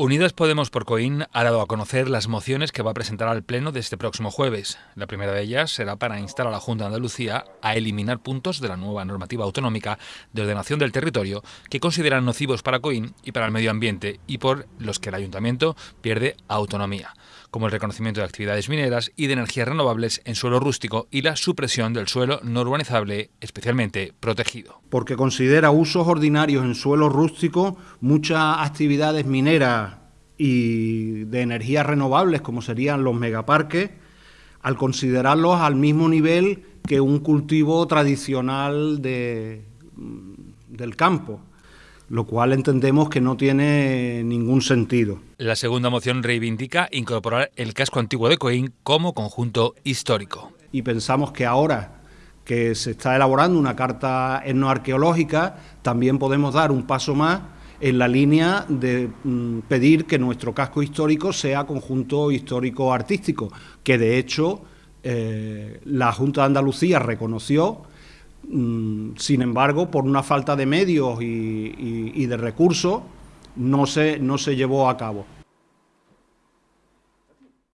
Unidas Podemos por Coín ha dado a conocer las mociones que va a presentar al Pleno de este próximo jueves. La primera de ellas será para instar a la Junta de Andalucía a eliminar puntos de la nueva normativa autonómica de ordenación del territorio que consideran nocivos para Coín y para el medio ambiente y por los que el Ayuntamiento pierde autonomía, como el reconocimiento de actividades mineras y de energías renovables en suelo rústico y la supresión del suelo no urbanizable, especialmente protegido. Porque considera usos ordinarios en suelo rústico muchas actividades mineras y de energías renovables, como serían los megaparques, al considerarlos al mismo nivel que un cultivo tradicional de, del campo, lo cual entendemos que no tiene ningún sentido. La segunda moción reivindica incorporar el casco antiguo de Coín como conjunto histórico. Y pensamos que ahora que se está elaborando una carta etnoarqueológica, también podemos dar un paso más en la línea de mm, pedir que nuestro casco histórico sea conjunto histórico artístico, que de hecho eh, la Junta de Andalucía reconoció, sin embargo, por una falta de medios y, y de recursos, no se, no se llevó a cabo.